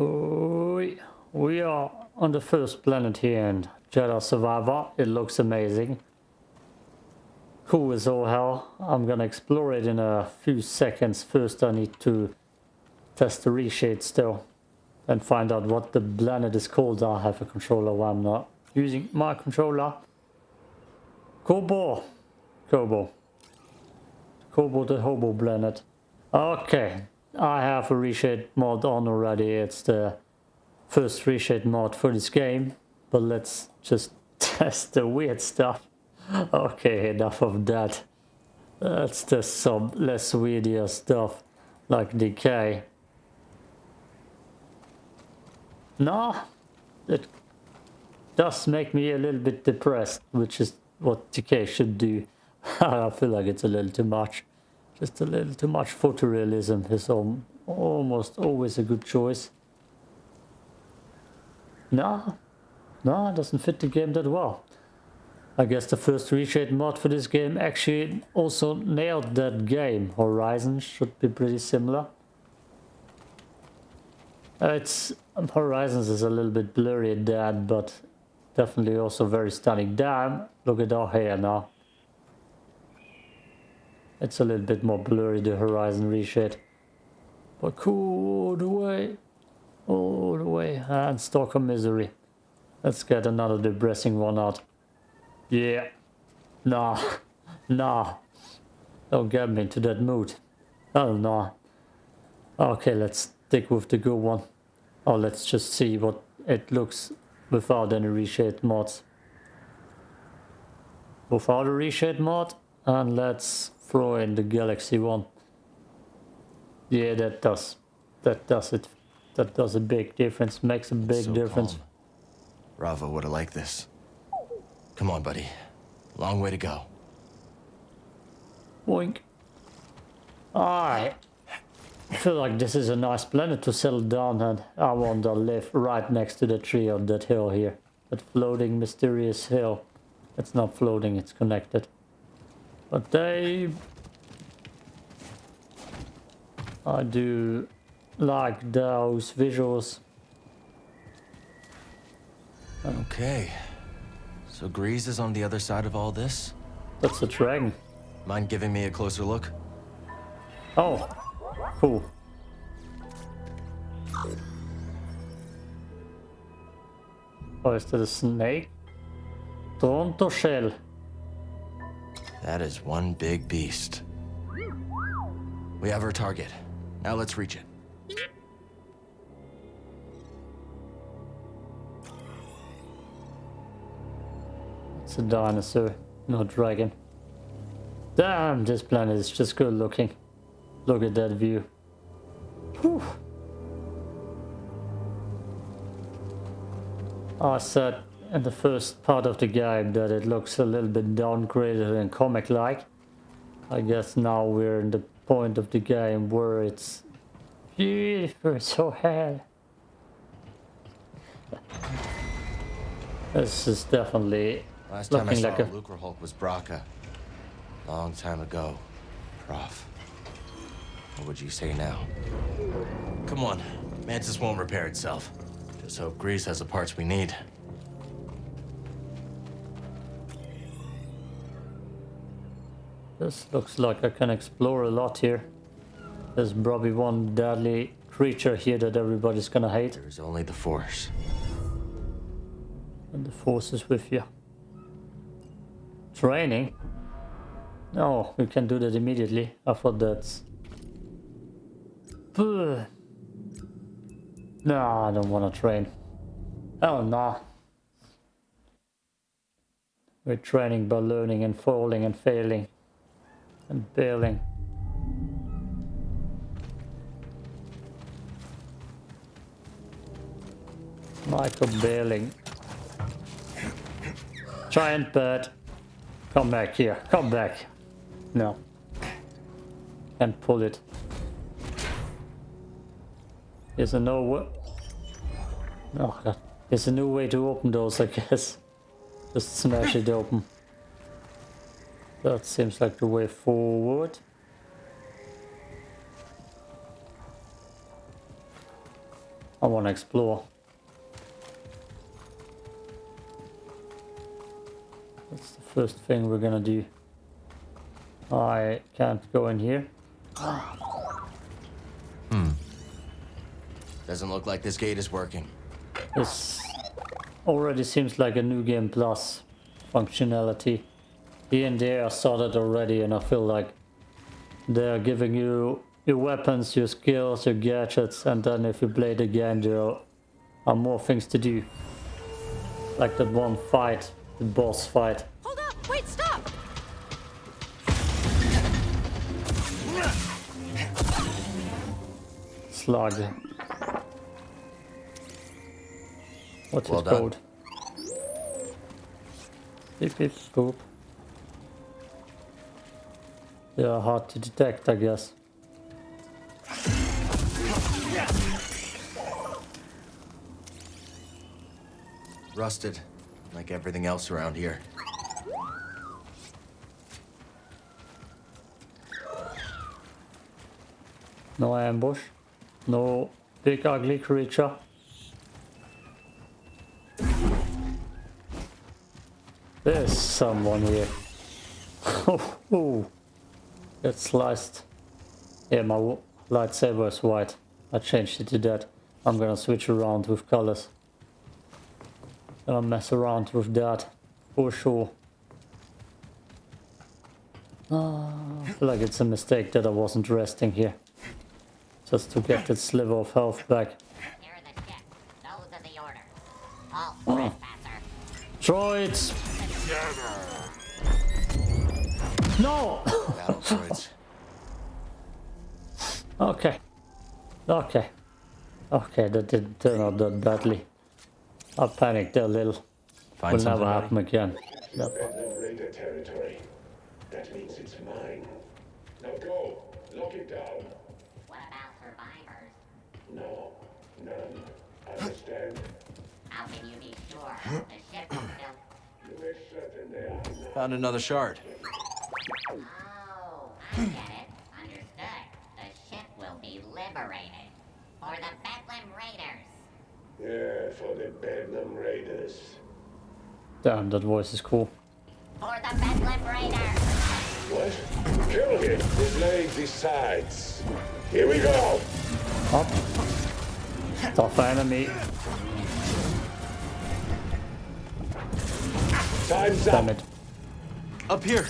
Oh, we are on the first planet here in Jedi Survivor. It looks amazing. Cool as all hell. I'm gonna explore it in a few seconds. First I need to test the reshade still and find out what the planet is called. I have a controller while I'm not using my controller. Koboh. Koboh. Koboh the Hobo planet. Okay, I have a reshade mod on already. It's the first reshade mod for this game. But let's just test the weird stuff. Okay, enough of that. Let's test some less weirdier stuff like decay. No, it does make me a little bit depressed, which is what decay should do. I feel like it's a little too much. Just a little too much photorealism is almost always a good choice. No, no, it doesn't fit the game that well. I guess the first reshade mod for this game actually also nailed that game. Horizon should be pretty similar. Uh, it's Horizons is a little bit blurry at that, but definitely also very stunning. Damn, look at our hair now. It's a little bit more blurry, the horizon reshade. But cool all the way. All the way. And Stockholm Misery. Let's get another depressing one out. Yeah. Nah. Nah. Don't get me into that mood. Oh, no. Okay, let's stick with the good one. Oh, let's just see what it looks without any reshade mods. Without a reshade mod. And let's throw in the Galaxy one. Yeah, that does. That does it. That does a big difference. Makes a big so difference. Calm. Rava would have liked this. Come on, buddy. Long way to go. Boink. Alright. I feel like this is a nice planet to settle down and I want to live right next to the tree on that hill here. That floating mysterious hill. It's not floating, it's connected. But they... I do like those visuals. Okay. So Greez is on the other side of all this? That's a dragon. Mind giving me a closer look? Oh, cool. Oh, is that a snake? Toronto shell. That is one big beast. We have our target. Now let's reach it. It's a dinosaur, not dragon. Damn, this planet is just good looking. Look at that view. Whew. I said in the first part of the game that it looks a little bit downgraded and comic-like. I guess now we're in the point of the game where it's beautiful, so hell. This is definitely Last time I saw like a Lucrehulk was Bracca. Long time ago, Prof. What would you say now? Come on, Mantis won't repair itself. Just hope Greez has the parts we need. This looks like I can explore a lot here. There's probably one deadly creature here that everybody's gonna hate. There's only the Force. And the Force is with you. Training? No, we can do that immediately. I thought that's... No, I don't want to train. Oh no. We're training by learning and falling and failing and bailing. Michael bailing. Giant bird. Come back here. Come back. No. Can't pull it. Is there no way? Oh god. There's a new way to open those, I guess. Just smash it open. That seems like the way forward. I want to explore. That's the first thing we're gonna do. I can't go in here. Hmm. Doesn't look like this gate is working. This already seems like a new game plus functionality. Here and there I started already and I feel like they're giving you your weapons, your skills, your gadgets and then if you play it again there are more things to do. Like that one fight, the boss fight. Hold up! Wait, stop! Slug. What's Well it done. called? Beep beep boop. They are hard to detect, I guess. Rusted, like everything else around here. No ambush. No big ugly creature. There's someone here. oh, oh. Oh. Get sliced. Yeah, my lightsaber is white. I changed it to that. I'm gonna switch around with colors. Gonna mess around with that for sure. Ah, I feel like it's a mistake that I wasn't resting here. Just to get that sliver of health back. Here are the ships. Those are the orders. Halt, trespasser. Droids! No! Battle okay. Okay. Okay, that didn't turn out that badly. I panicked a little. Find Will never ready? happen again. Yep. Bedlam Raider territory. That means it's mine. Now go. Lock it down. What about survivors? No. None. Understand? How can you be sure? The ship is still... You make certain they are. Found another shard. Ah. Oh, it. Understood. The ship will be liberated. For the Bedlam Raiders. Yeah, for the Bedlam Raiders. Damn, that voice is cool. For the Bedlam Raiders. What? Kill him. The blade decides. Here we go. Up. Tough enemy. Time's Damn up. it. Up here.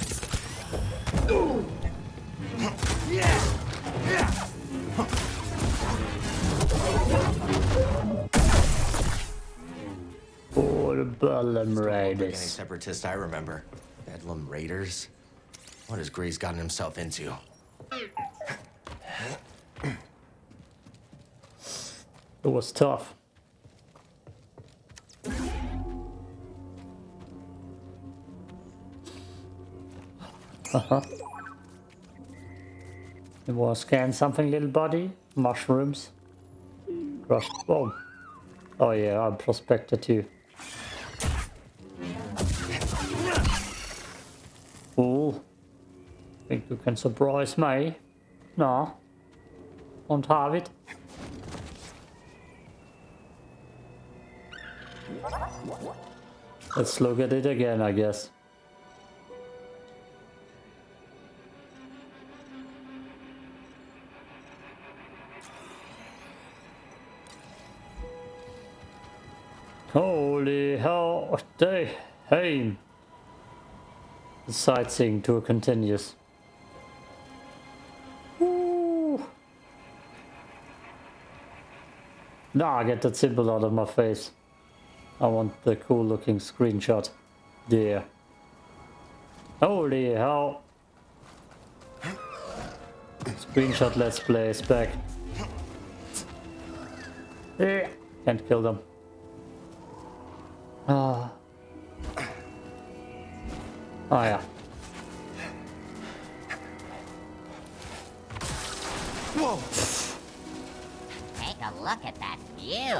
Oh, the Bedlam Raiders. separatist I remember. Bedlam Raiders? What has Greez's gotten himself into? It was tough. Uh-huh. You wanna scan something, little buddy? Mushrooms? Bomb. Oh. oh yeah, I'm prospector too. Fool. Think you can surprise me? No. Won't have it. Let's look at it again, I guess. Holy hell, they, hey. The sightseeing tour continues. Woo. Nah, get that symbol out of my face. I want the cool looking screenshot. There. Holy hell. Screenshot let's play is back. Eh, Can't kill them. Ah. Oh yeah. Take a look at that view.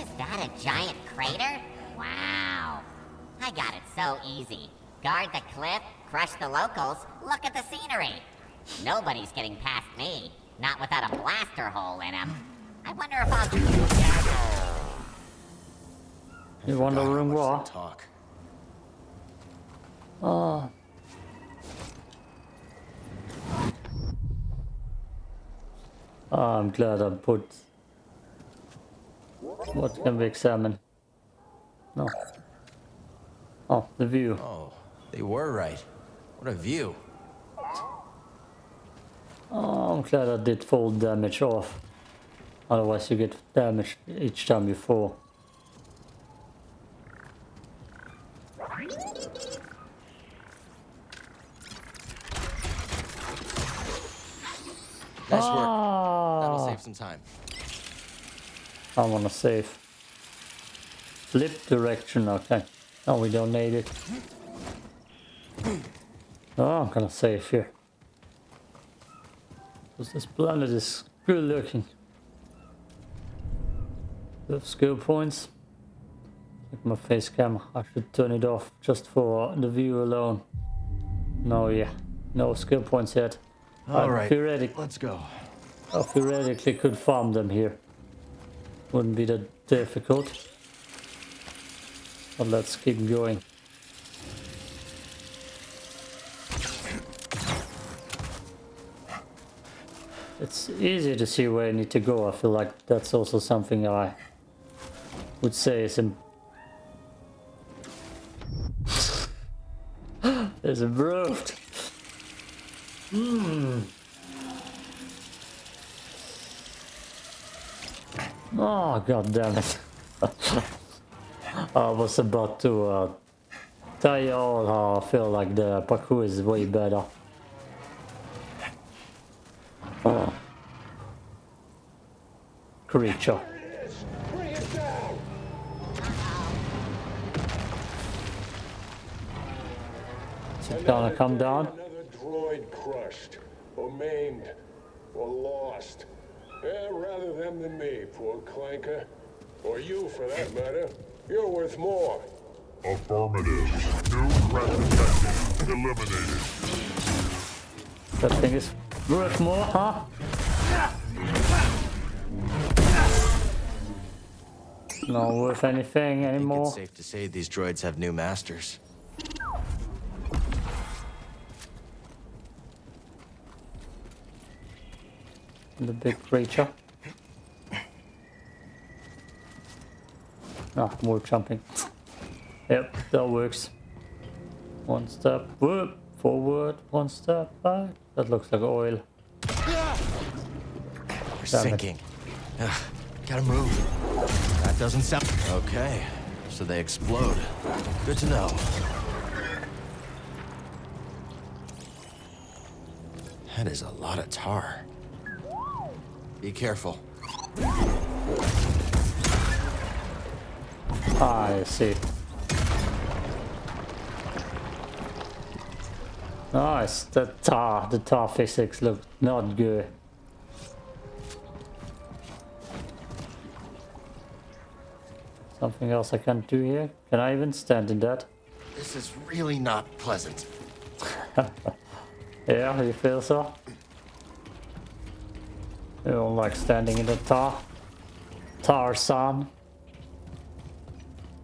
Is that a giant crater? Wow. I got it so easy. Guard the cliff, crush the locals, look at the scenery. Nobody's getting past me. Not without a blaster hole in him. I wonder if I'll... You wondering much they why? Talk. Oh. Ah, I'm glad I put what can we examine? No. Oh, the view. Oh, they were right. What a view. Oh, I'm glad I did full damage off. Otherwise you get damage each time you fall. Nice work. That'll Ah, save some time. I wanna save. Flip direction, okay. Oh, we don't need it. Oh, I'm gonna save here. Because this planet is good looking. The skill points. Like my face cam, I should turn it off just for the view alone. No, yeah. No skill points yet. All right, theoretic- let's go. I theoretically could farm them here. Wouldn't be that difficult. But let's keep going. It's easy to see where I need to go. I feel like that's also something I would say is im- is improved. Oh, god damn it. I was about to uh, tell you all how I feel like the parkour is way better. Oh. Creature. It is! Bring it down! Is it gonna come down? Another droid crushed, or maimed, or lost. Eh, rather them than me, poor clanker. Or you, for that matter. You're worth more. Affirmative. New threat detected. Eliminated. That thing is worth more, huh? Not worth anything I think anymore. it's safe to say these droids have new masters. The big creature. Ah, more jumping. Yep, that works. One step whoop, forward, one step back. That looks like oil. We're Damn sinking. Ugh, gotta move. That doesn't sound... Okay, so they explode. Good to know. That is a lot of tar. Be careful. Ah, I see. Nice, the tar, the tar physics look not good. Something else I can't do here? Can I even stand in that? This is really not pleasant. Yeah, you feel so? You don't like standing in the tar? Tarzan?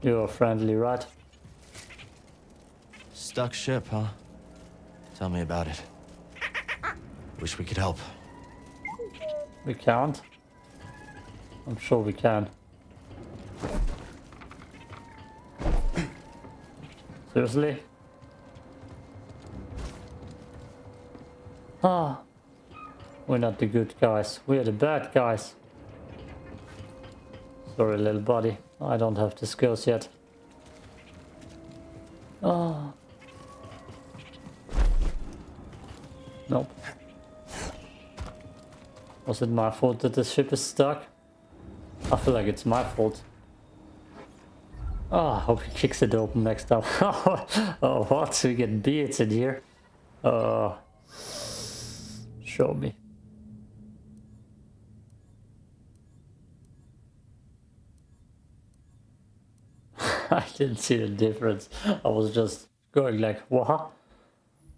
You're friendly, right? Stuck ship, huh? Tell me about it. Wish we could help. We can't. I'm sure we can. Seriously? Ah. We're not the good guys. We're the bad guys. Sorry, little buddy. I don't have the skills yet. Oh. Nope. Was it my fault that the ship is stuck? I feel like it's my fault. Oh, I hope he kicks it open next time. oh, what? We get beards in here. Uh, show me. I didn't see the difference. I was just going like, what?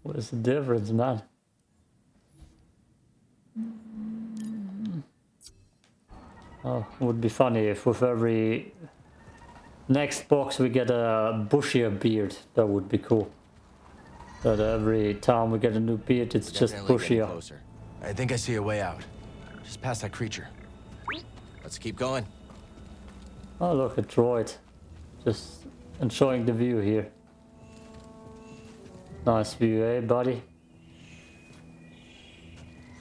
What is the difference, man? Oh, would be funny if with every next box we get a bushier beard. That would be cool. That every time we get a new beard, it's just bushier. Closer. I think I see a way out. Just past that creature. Let's keep going. Oh, look, a droid. Just enjoying the view here. Nice view, eh, buddy?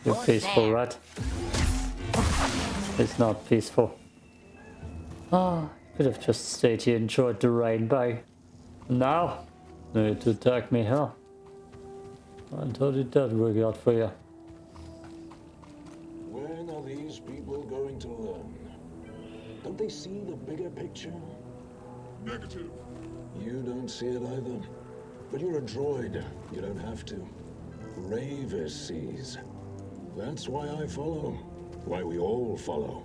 You're Who's peaceful, there? right? It's not peaceful. Ah, could have just stayed here and enjoyed the rainbow. Now, need to attack me, huh? And how did that work out for you? When are these people going to learn? Don't they see the bigger picture? Negative. You don't see it either. But you're a droid. You don't have to. Rayvis sees. That's why I follow. Why we all follow.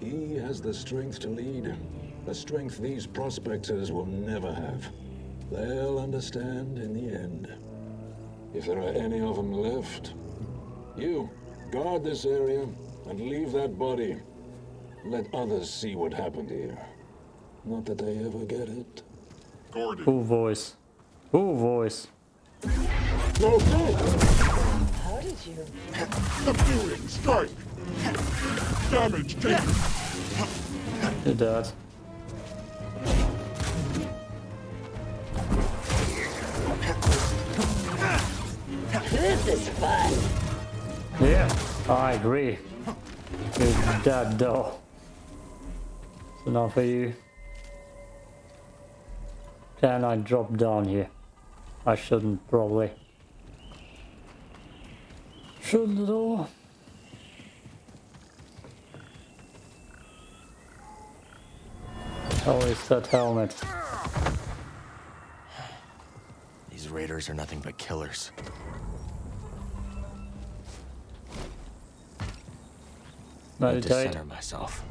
He has the strength to lead. A strength these prospectors will never have. They'll understand in the end. If there are any of them left. You, guard this area and leave that body. Let others see what happened here. Not that they ever get it. Guarded. Who voice? Who voice? Go, go! How did you? Subdue it. Strike. Damage taken. Did that. This is fun. Yeah, I agree. You're dead though. So now for you. Can I drop down here? I shouldn't probably. Shouldn't at all. How is that helmet? These raiders are nothing but killers. I need to center myself.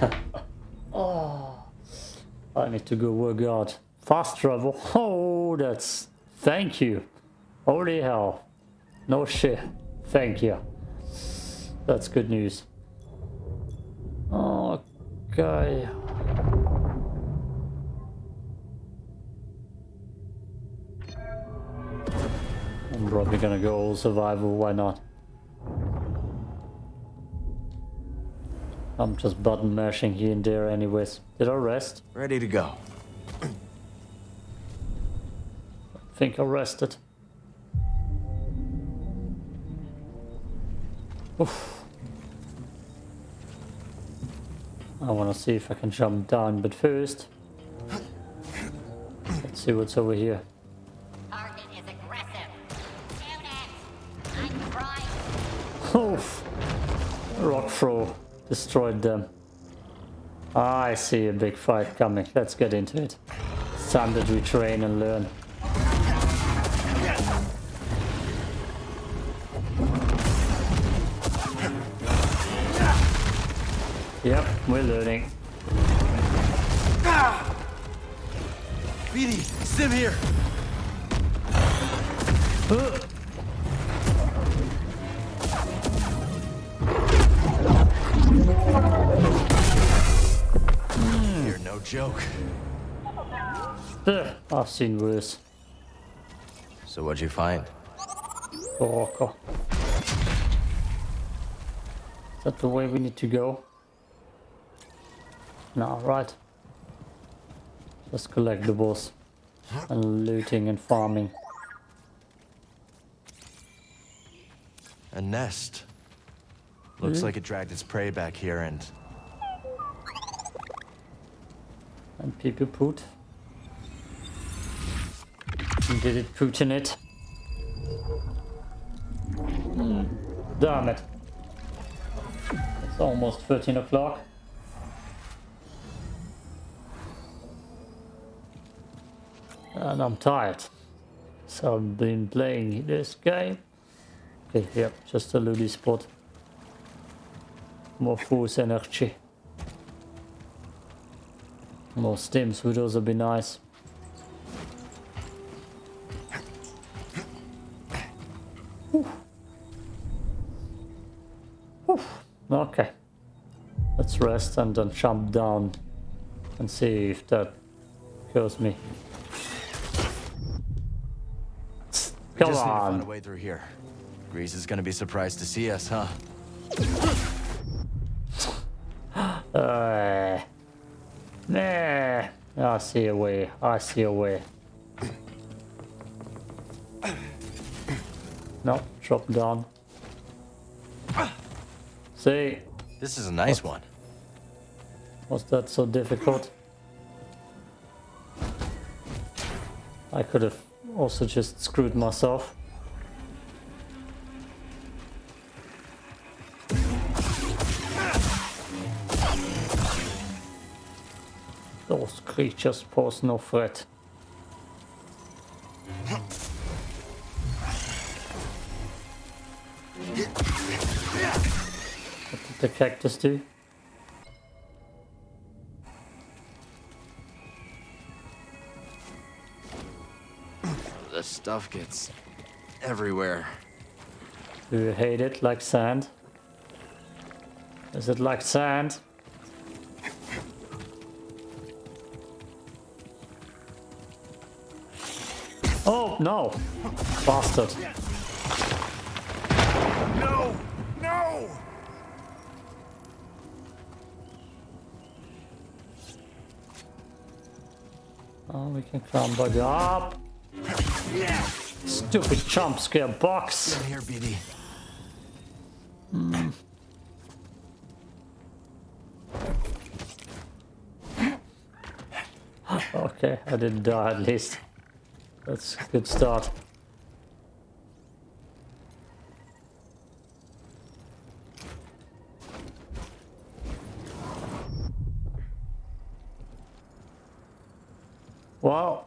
oh, I need to go work out. Fast travel. Oh, that's. Thank you. Holy hell. No shit. Thank you. That's good news. Oh, okay. I'm probably gonna go all survival, why not? I'm just button mashing here and there anyways. Did I rest? Ready to go. Think I rested. Oof. I want to see if I can jump down, but first, let's see what's over here. Target is aggressive. Shoot it! I'm trying. Oof. Rock throw destroyed them. I see a big fight coming. Let's get into it. It's time that we train and learn. We're learning. BD, Sim here. You're no joke. Ugh, I've seen worse. So what'd you find? Rocker. Is that the way we need to go? No, right. Just collectibles and looting and farming. A nest. Looks like it dragged its prey back here and And people put. Did it put in it? Hmm, Damn it. It's almost 13 o'clock. And I'm tired. So I've been playing this game. Okay, yep, just a loody spot. More force energy. More stims would also be nice. Okay. Let's rest and then jump down and see if that kills me. Come just need to find a way through here. Greez is gonna be surprised to see us, huh? Uh, nah. I see a way. I see a way. No, drop down. See, This is a nice one. was that so difficult? I could have also just screwed myself. Those creatures pose no threat. What did the cactus do? Stuff gets everywhere. Do you hate it like sand? Is it like sand? Oh no! Bastard. No! No! Oh, we can climb back up. Stupid jump scare box. Here, BD. Hmm. Okay, I didn't die at least. That's a good start. Wow.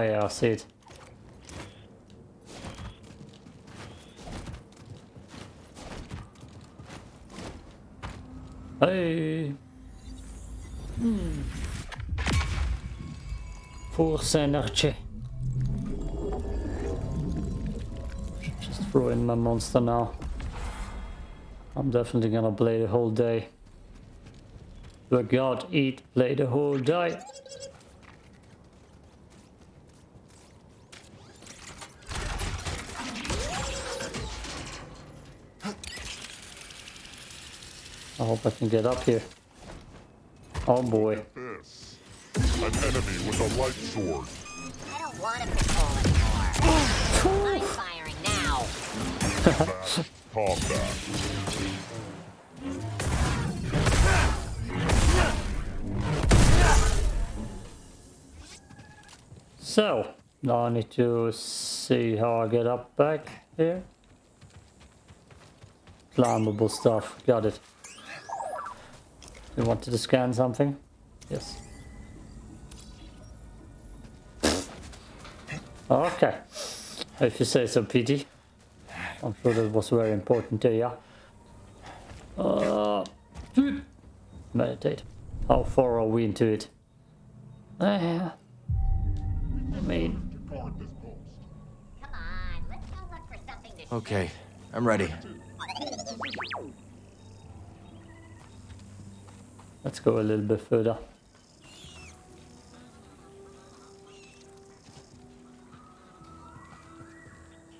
Oh yeah, I see it. Hey. Hmm. Force energy. Just throw in my monster now. I'm definitely gonna play the whole day. Work out, eat, play the whole day. I hope I can get up here. Oh boy. An enemy with a light sword. I don't want to patrol anymore. I'm firing now. Fast combat. So, now I need to see how I get up back here. Climbable stuff, got it. You wanted to scan something? Yes. Okay. If you say so, BD. I'm sure that was very important to you. Uh, meditate. How far are we into it? Uh, I mean, Guard this post. Come on, let's go look for something to Okay, I'm ready. Let's go a little bit further.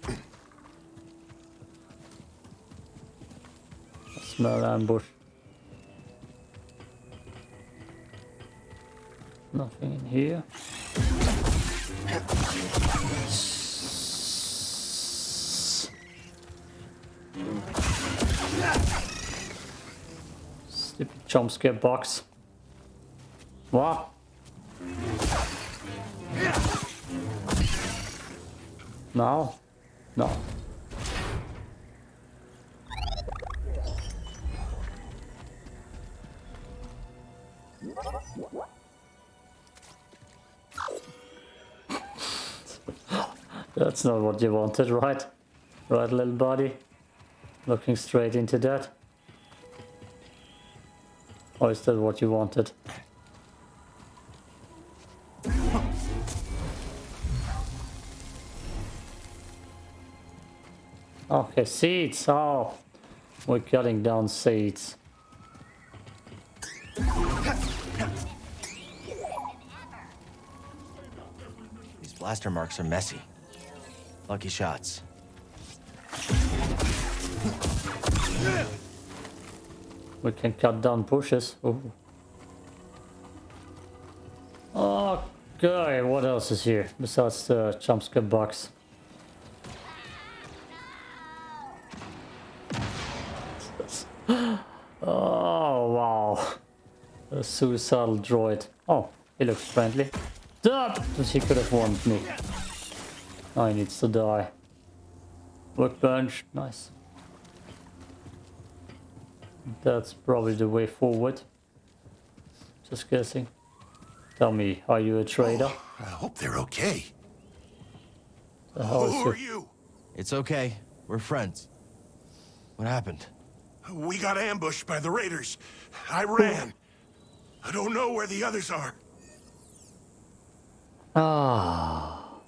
I smell ambush. Nothing in here. Jump scare box. What? No? No. That's not what you wanted, right? Right, little buddy? Looking straight into that? Or is that what you wanted? Okay, seeds. Oh, we're cutting down seeds. These blaster marks are messy. Lucky shots. We can cut down bushes. Ooh. Oh, okay, what else is here besides the jump scare box? Oh wow, a suicidal droid. Oh, he looks friendly. Duh! He could have warned me. Now he needs to die. Workbench, nice. That's probably the way forward. Just guessing. Tell me, are you a trader? I hope they're okay. The hell is Who are you? It's okay. We're friends. What happened? We got ambushed by the raiders. I ran. I don't know where the others are. Ah,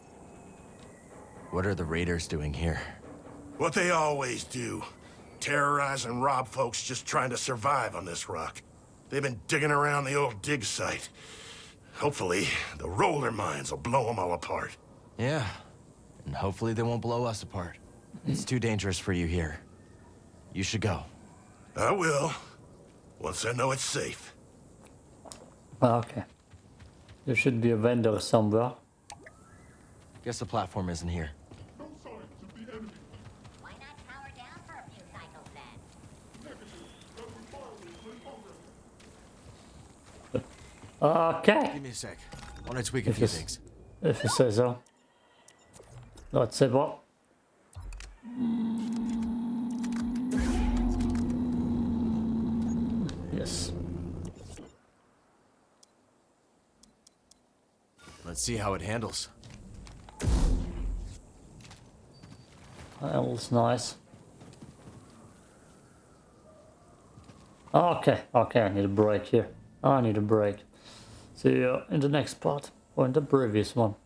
What are the raiders doing here? What they always do. Terrorize and rob folks just trying to survive on this rock. They've been digging around the old dig site. Hopefully, the roller mines will blow them all apart. Yeah. And hopefully they won't blow us apart. It's too dangerous for you here. You should go. I will. Once I know it's safe. Ah, okay. There should be a vendor somewhere. Guess the platform isn't here. Okay, Give me a sec. Want to tweak a If few things. if you say so. Let's say what? Yes. Let's see how it handles. That was nice. Okay, okay, I need a break here. I need a break. See you uh, in the next part, or in the previous one.